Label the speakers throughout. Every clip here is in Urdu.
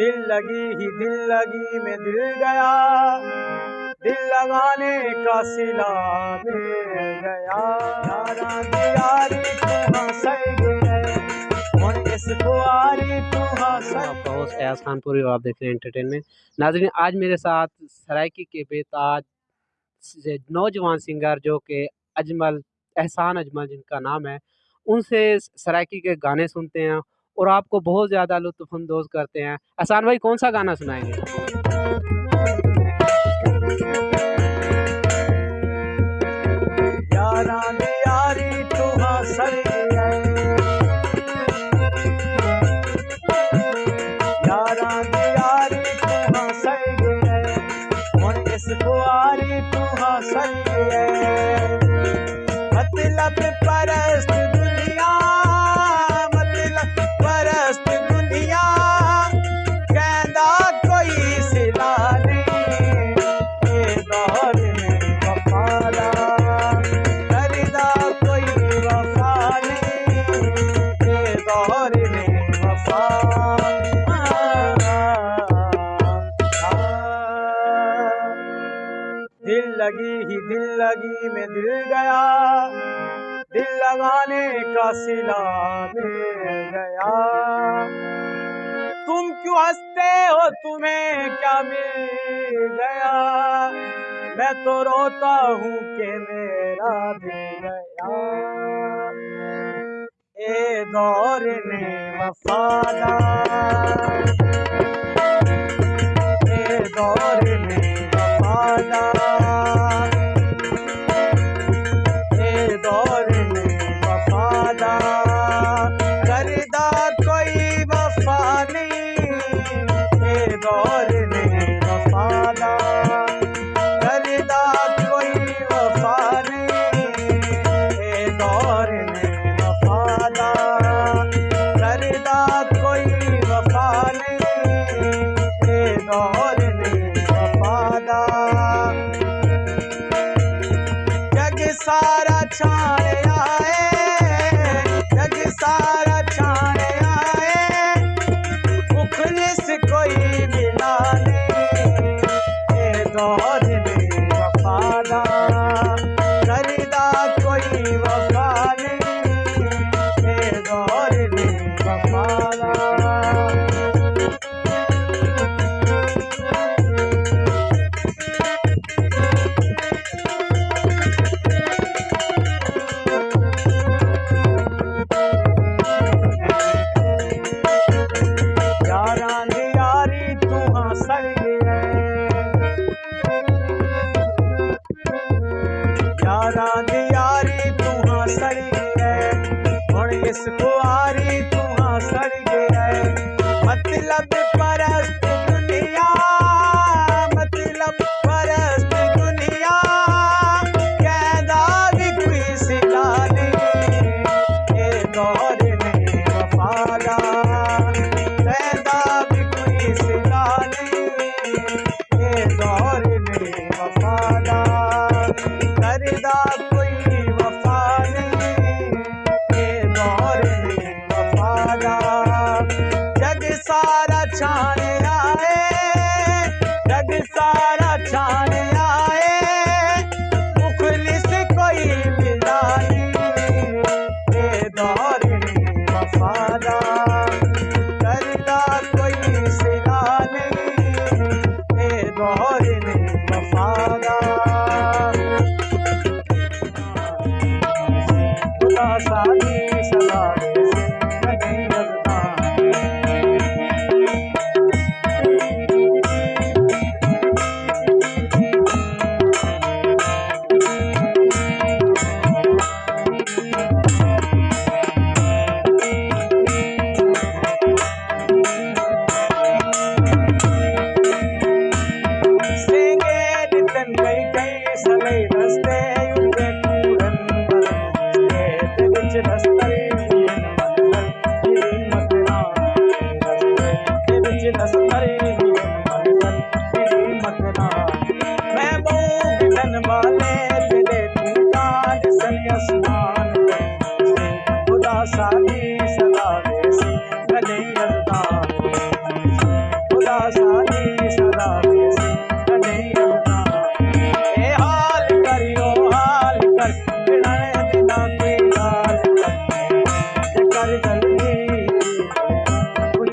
Speaker 1: آپ کا ہوسٹ ایاز خان پوری اور آپ دیکھ رہے ہیں انٹرٹینمنٹ ناظرین، آج میرے ساتھ سرائکی کے بے تاج نوجوان سنگر جو کہ اجمل، احسان اجمل جن کا نام ہے، ان سے سرائکی کے گانے سنتے ہیں۔ اور آپ کو بہت زیادہ لطف اندوز کرتے ہیں۔ احسان بھائی، کون سا گانا سنائیں گے؟
Speaker 2: یاراں دی ہی دل لگی میں دل گیا۔ دل لگانے کا سلا مل گیا۔ تم کیوں ہنستے ہو؟ تمہیں کیا مل گیا؟ میں تو روتا ہوں کہ میرا دل گیا۔ اے دور نے وفادار۔ اے دور نے وفادار کردا کوئی وفا نہیں اے دور نے وفادار یاری تو ہنسے گئے یاراں دی یاری تو ہنسے گئے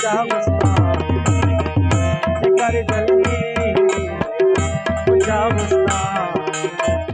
Speaker 2: تیرا کر جلدی مجھا مسئلہ